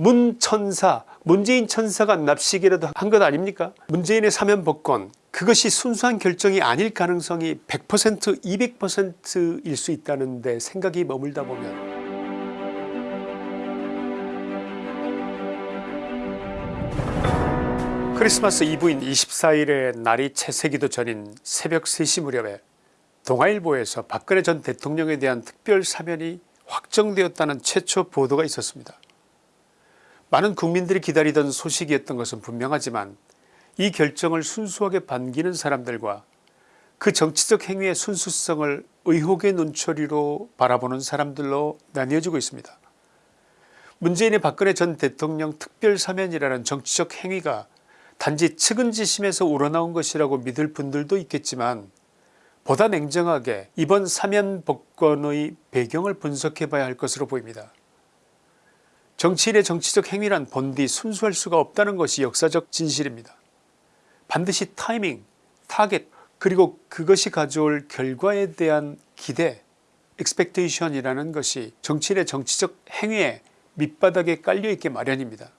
문천사 문재인 천사가 납치기라도 한 것 아닙니까 문재인의 사면 복권 그것이 순수한 결정이 아닐 가능성이 100% 200%일 수 있다는데 생각이 머물다 보면 크리스마스 이브인 24일에 날이 채새기도 전인 새벽 3시 무렵에 동아일보에서 박근혜 전 대통령에 대한 특별 사면이 확정되었다는 최초 보도가 있었습니다. 많은 국민들이 기다리던 소식이었던 것은 분명하지만 이 결정을 순수하게 반기는 사람들과 그 정치적 행위의 순수성을 의혹의 눈초리로 바라보는 사람들로 나뉘어지고 있습니다. 문재인의 박근혜 전 대통령 특별사면이라는 정치적 행위가 단지 측은지심에서 우러나온 것이라고 믿을 분들도 있겠지만 보다 냉정하게 이번 사면 복권의 배경을 분석해 봐야 할 것으로 보입니다. 정치인의 정치적 행위란 본디 순수할 수가 없다는 것이 역사적 진실입니다. 반드시 타이밍, 타겟 그리고 그것이 가져올 결과에 대한 기대 expectation이라는 것이 정치인의 정치적 행위에 밑바닥에 깔려있게 마련입니다.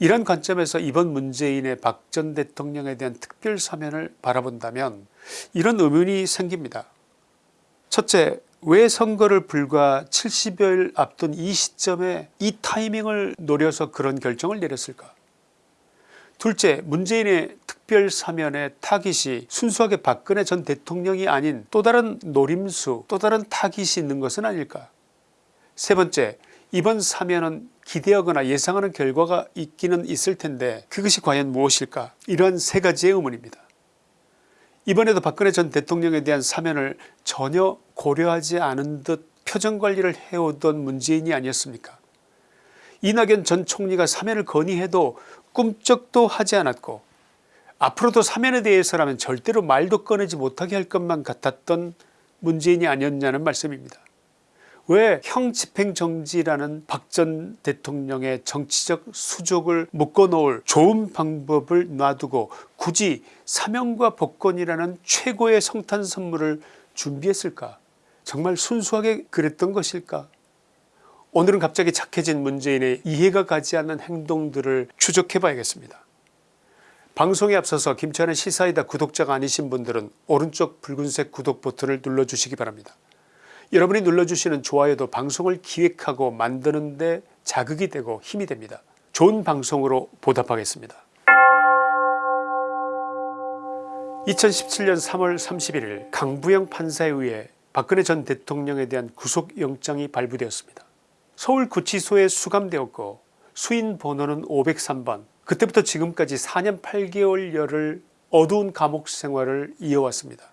이런 관점에서 이번 문재인의 박 전 대통령에 대한 특별 사면을 바라본다면 이런 의문이 생깁니다. 첫째 왜 선거를 불과 70여일 앞둔 이 시점에 이 타이밍을 노려서 그런 결정을 내렸을까? 둘째 문재인의 특별 사면의 타깃이 순수하게 박근혜 전 대통령이 아닌 또 다른 노림수 또 다른 타깃이 있는 것은 아닐까? 세 번째 이번 사면은 기대하거나 예상하는 결과가 있기는 있을 텐데 그것이 과연 무엇일까? 이러한 세 가지의 의문입니다. 이번에도 박근혜 전 대통령에 대한 사면을 전혀 고려하지 않은 듯 표정관리를 해오던 문재인이 아니었습니까 이낙연 전 총리가 사면을 건의해도 꿈쩍도 하지 않았고 앞으로도 사면에 대해서라면 절대로 말도 꺼내지 못하게 할 것만 같았던 문재인이 아니었냐는 말씀입니다. 왜 형 집행정지라는 박 전 대통령의 정치적 수족을 묶어놓을 좋은 방법을 놔두고 굳이 사명과 복권이라는 최고의 성탄 선물을 준비했을까 정말 순수하게 그랬던 것일까 오늘은 갑자기 착해진 문재인의 이해가 가지 않는 행동들을 추적해 봐야겠습니다. 방송에 앞서서 김치환의 시사이다 구독자가 아니신 분들은 오른쪽 붉은색 구독 버튼을 눌러주시기 바랍니다. 여러분이 눌러주시는 좋아요도 방송을 기획하고 만드는 데 자극이 되고 힘이 됩니다. 좋은 방송으로 보답하겠습니다. 2017년 3월 31일 강부영 판사에 의해 박근혜 전 대통령에 대한 구속영장이 발부되었습니다. 서울구치소에 수감되었고 수인 번호는 503번 그때부터 지금까지 4년 8개월여를 어두운 감옥 생활을 이어왔습니다.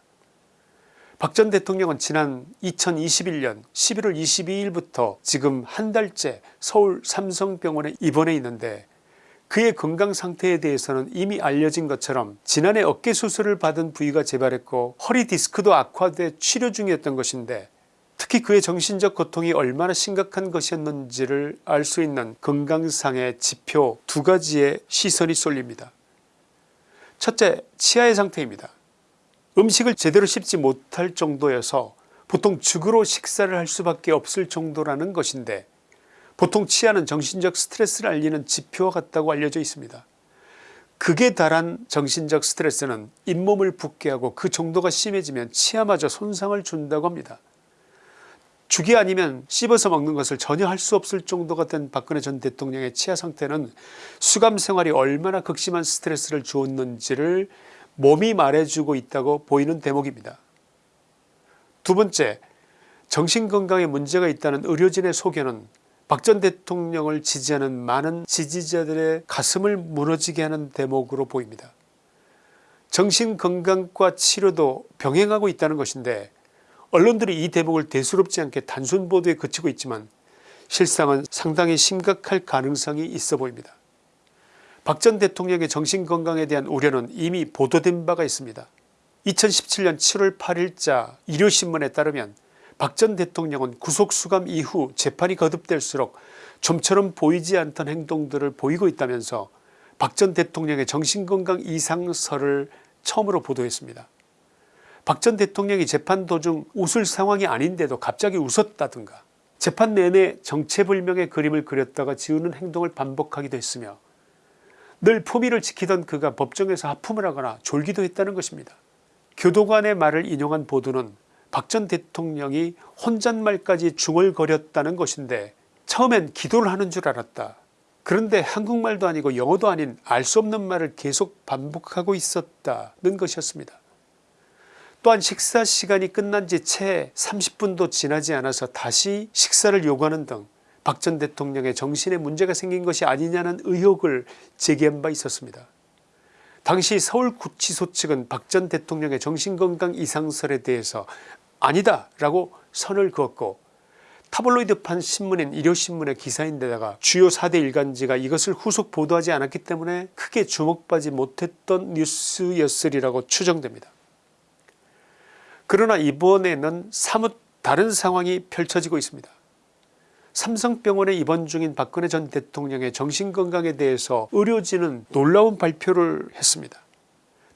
박 전 대통령은 지난 2021년 11월 22일부터 지금 한 달째 서울 삼성병원에 입원해 있는데 그의 건강 상태에 대해서는 이미 알려진 것처럼 지난해 어깨 수술을 받은 부위가 재발했고 허리 디스크도 악화돼 치료 중이었던 것인데 특히 그의 정신적 고통이 얼마나 심각한 것이었는지를 알 수 있는 건강상의 지표 두 가지의 시선이 쏠립니다. 첫째 치아의 상태입니다. 음식을 제대로 씹지 못할 정도여서 보통 죽으로 식사를 할 수밖에 없을 정도라는 것인데 보통 치아는 정신적 스트레스를 알리는 지표와 같다고 알려져 있습니다. 극에 달한 정신적 스트레스는 잇몸을 붓게 하고 그 정도가 심해지면 치아마저 손상을 준다고 합니다. 죽이 아니면 씹어서 먹는 것을 전혀 할 수 없을 정도가 된 박근혜 전 대통령의 치아 상태는 수감 생활이 얼마나 극심한 스트레스를 주었는지를 몸이 말해주고 있다고 보이는 대목입니다. 두 번째 정신건강에 문제가 있다는 의료진의 소견은 박 전 대통령을 지지하는 많은 지지자들의 가슴을 무너지게 하는 대목으로 보입니다. 정신건강과 치료도 병행하고 있다는 것인데 언론들이 이 대목을 대수롭지 않게 단순 보도에 그치고 있지만 실상은 상당히 심각할 가능성이 있어 보입니다. 박 전 대통령의 정신건강에 대한 우려는 이미 보도된 바가 있습니다. 2017년 7월 8일자 일요신문에 따르면 박 전 대통령은 구속수감 이후 재판이 거듭될수록 좀처럼 보이지 않던 행동들을 보이고 있다면서 박 전 대통령의 정신건강 이상설을 처음으로 보도했습니다. 박 전 대통령이 재판 도중 웃을 상황이 아닌데도 갑자기 웃었다든가 재판 내내 정체불명의 그림을 그렸다가 지우는 행동을 반복하기도 했으며 늘 품위를 지키던 그가 법정에서 하품을 하거나 졸기도 했다는 것입니다. 교도관의 말을 인용한 보도는 박 전 대통령이 혼잣말까지 중얼거렸다는 것인데 처음엔 기도를 하는 줄 알았다. 그런데 한국말도 아니고 영어도 아닌 알 수 없는 말을 계속 반복하고 있었다는 것이었습니다. 또한 식사 시간이 끝난 지 채 30분도 지나지 않아서 다시 식사를 요구하는 등 박 전 대통령의 정신에 문제가 생긴 것이 아니냐는 의혹을 제기한 바 있었습니다. 당시 서울구치소 측은 박 전 대통령의 정신건강 이상설에 대해서 아니다 라고 선을 그었고 타블로이드판 신문인 일요신문의 기사인데다가 주요 4대 일간지가 이것을 후속 보도하지 않았기 때문에 크게 주목받지 못했던 뉴스였으리라고 추정됩니다. 그러나 이번에는 사뭇 다른 상황이 펼쳐지고 있습니다. 삼성병원에 입원 중인 박근혜 전 대통령의 정신건강에 대해서 의료진은 놀라운 발표를 했습니다.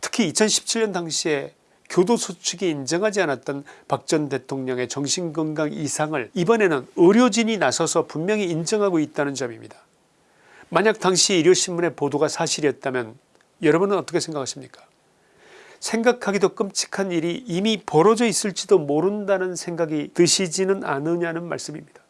특히 2017년 당시에 교도소 측이 인정하지 않았던 박 전 대통령의 정신건강 이상을 이번에는 의료진이 나서서 분명히 인정하고 있다는 점입니다. 만약 당시 일요신문의 보도가 사실이었다면 여러분은 어떻게 생각하십니까 생각하기도 끔찍한 일이 이미 벌어져 있을지도 모른다는 생각이 드시지는 않으냐는 말씀입니다.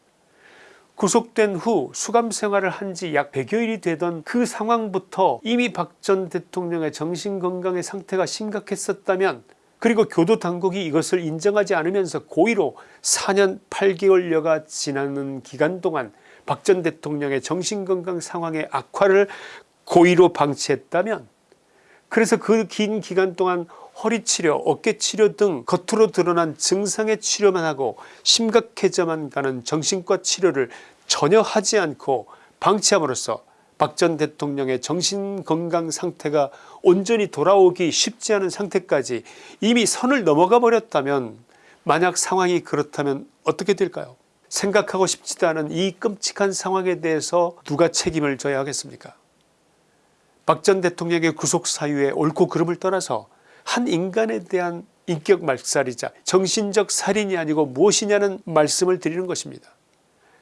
구속된 후 수감 생활을 한 지 약 100여일이 되던 그 상황부터 이미 박 전 대통령의 정신건강의 상태가 심각했었다면 그리고 교도당국이 이것을 인정하지 않으면서 고의로 4년 8개월여가 지나는 기간 동안 박 전 대통령의 정신건강 상황의 악화를 고의로 방치했다면 그래서 그 긴 기간 동안 허리 치료 어깨 치료 등 겉으로 드러난 증상의 치료만 하고 심각해져만 가는 정신과 치료를 전혀 하지 않고 방치함으로써 박 전 대통령의 정신건강 상태가 온전히 돌아오기 쉽지 않은 상태까지 이미 선을 넘어가 버렸다면 만약 상황이 그렇다면 어떻게 될까요? 생각하고 싶지도 않은 이 끔찍한 상황에 대해서 누가 책임을 져야 하겠습니까? 박 전 대통령의 구속 사유의 옳고 그름을 떠나서 한 인간에 대한 인격 말살이자 정신적 살인이 아니고 무엇이냐는 말씀을 드리는 것입니다.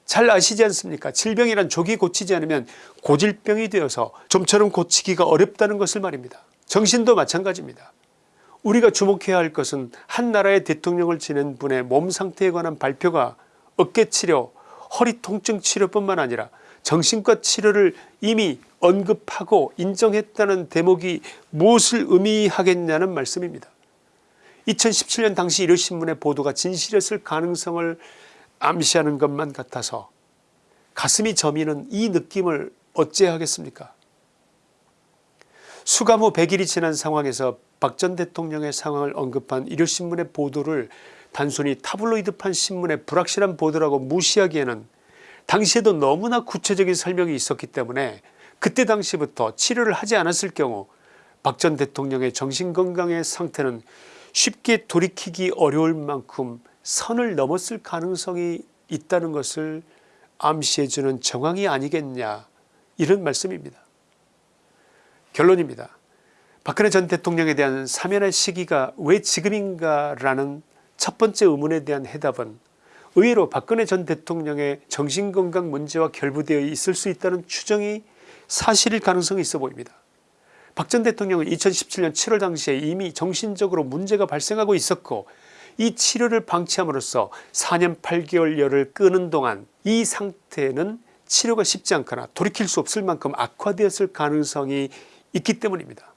잘 아시지 않습니까 질병이란 조기 고치지 않으면 고질병이 되어서 좀처럼 고치기가 어렵다는 것을 말입니다. 정신도 마찬가지입니다. 우리가 주목해야 할 것은 한 나라의 대통령을 지낸 분의 몸 상태에 관한 발표가 어깨치료 허리 통증 치료뿐만 아니라 정신과 치료를 이미 언급하고 인정했다는 대목이 무엇을 의미하겠냐는 말씀입니다. 2017년 당시 일요신문의 보도가 진실이었을 가능성을 암시하는 것만 같아서 가슴이 저미는 이 느낌을 어찌하겠습니까 수감 후 100일이 지난 상황에서 박 전 대통령의 상황을 언급한 일요신문의 보도를 단순히 타블로이드판 신문의 불확실한 보도라고 무시하기에는 당시에도 너무나 구체적인 설명이 있었기 때문에 그때 당시부터 치료를 하지 않았을 경우 박 전 대통령의 정신건강의 상태는 쉽게 돌이키기 어려울 만큼 선을 넘었을 가능성이 있다는 것을 암시해주는 정황이 아니겠냐 이런 말씀입니다. 결론입니다. 박근혜 전 대통령에 대한 사면의 시기가 왜 지금인가 라는 첫 번째 의문에 대한 해답은 의외로 박근혜 전 대통령의 정신건강 문제와 결부되어 있을 수 있다는 추정이 사실일 가능성이 있어 보입니다. 박 전 대통령은 2017년 7월 당시에 이미 정신적으로 문제가 발생하고 있었고 이 치료를 방치함으로써 4년 8개월여를 끄는 동안 이 상태는 치료가 쉽지 않거나 돌이킬 수 없을 만큼 악화되었을 가능성이 있기 때문입니다.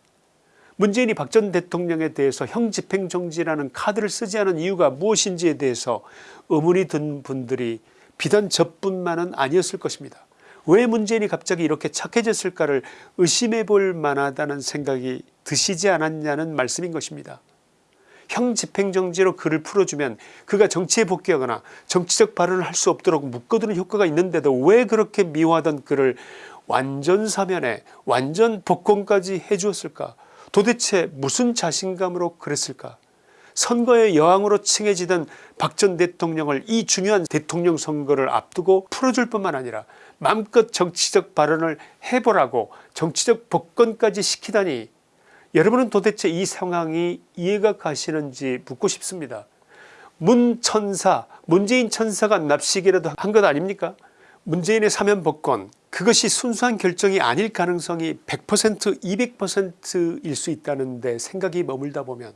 문재인이 박 전 대통령에 대해서 형집행정지라는 카드를 쓰지 않은 이유가 무엇인지에 대해서 의문이 든 분들이 비단 저뿐만은 아니었을 것입니다. 왜 문재인이 갑자기 이렇게 착해졌을까를 의심해 볼 만하다는 생각이 드시지 않았냐는 말씀인 것입니다. 형 집행정지로 그를 풀어주면 그가 정치에 복귀하거나 정치적 발언을 할 수 없도록 묶어두는 효과가 있는데도 왜 그렇게 미워하던 그를 완전 사면에 완전 복권까지 해주었을까 도대체 무슨 자신감으로 그랬을까 선거의 여왕으로 칭해지던 박 전 대통령을 이 중요한 대통령 선거를 앞두고 풀어줄 뿐만 아니라 마음껏 정치적 발언을 해보라고 정치적 복권까지 시키다니 여러분은 도대체 이 상황이 이해가 가시는지 묻고 싶습니다. 문천사 문재인 천사가 납치기라도 한 것 아닙니까 문재인의 사면 복권 그것이 순수한 결정이 아닐 가능성이 100% 200%일 수 있다는 데 생각이 머물다 보면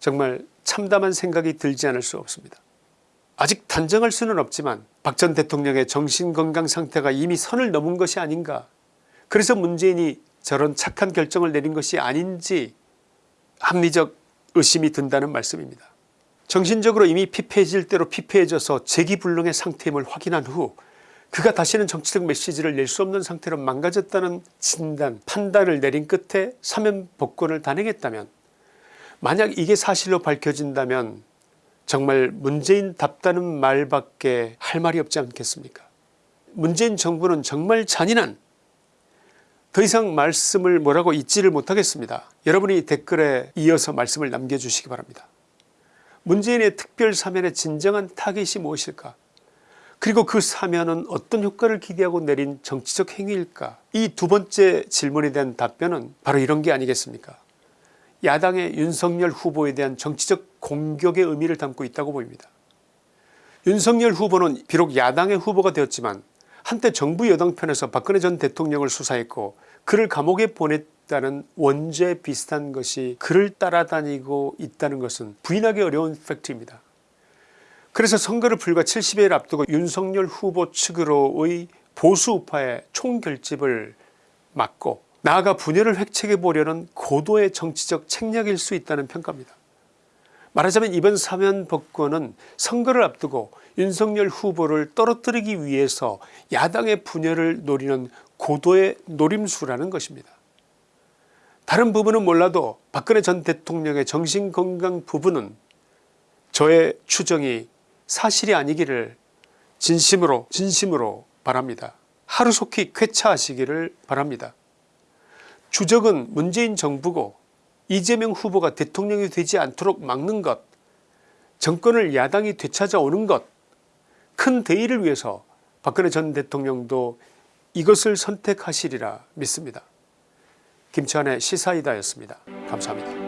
정말 참담한 생각이 들지 않을 수 없습니다. 아직 단정할 수는 없지만 박 전 대통령의 정신건강 상태가 이미 선을 넘은 것이 아닌가 그래서 문재인이 저런 착한 결정을 내린 것이 아닌지 합리적 의심이 든다는 말씀입니다. 정신적으로 이미 피폐해질 대로 피폐해져서 재기불능의 상태임을 확인한 후 그가 다시는 정치적 메시지를 낼 수 없는 상태로 망가졌다는 진단 판단을 내린 끝에 사면 복권을 단행했다면 만약 이게 사실로 밝혀진다면 정말 문재인답다는 말밖에 할 말이 없지 않겠습니까 문재인 정부는 정말 잔인한 더 이상 말씀을 뭐라고 잊지를 못하겠습니다. 여러분이 댓글에 이어서 말씀을 남겨주시기 바랍니다. 문재인의 특별 사면의 진정한 타겟이 무엇일까 그리고 그 사면은 어떤 효과를 기대하고 내린 정치적 행위일까 이 두 번째 질문에 대한 답변은 바로 이런 게 아니겠습니까 야당의 윤석열 후보에 대한 정치적 공격의 의미를 담고 있다고 보입니다. 윤석열 후보는 비록 야당의 후보가 되었지만 한때 정부 여당 편에서 박근혜 전 대통령을 수사했고 그를 감옥에 보냈다는 원죄 비슷한 것이 그를 따라다니고 있다는 것은 부인하기 어려운 팩트입니다. 그래서 선거를 불과 70일 앞두고 윤석열 후보 측으로의 보수우파의 총결집을 막고 나아가 분열을 획책해 보려는 고도의 정치적 책략일 수 있다는 평가입니다. 말하자면 이번 사면 복권은 선거를 앞두고 윤석열 후보를 떨어뜨리기 위해서 야당의 분열을 노리는 고도의 노림수라는 것입니다. 다른 부분은 몰라도 박근혜 전 대통령의 정신건강 부분은 저의 추정이 사실이 아니기를 진심으로 진심으로 바랍니다. 하루속히 쾌차하시기를 바랍니다. 주적은 문재인 정부고 이재명 후보가 대통령이 되지 않도록 막는 것 정권을 야당이 되찾아오는 것큰 대의를 위해서 박근혜 전 대통령도 이것을 선택하시리라 믿습니다. 김치환의 시사이다였습니다. 감사합니다.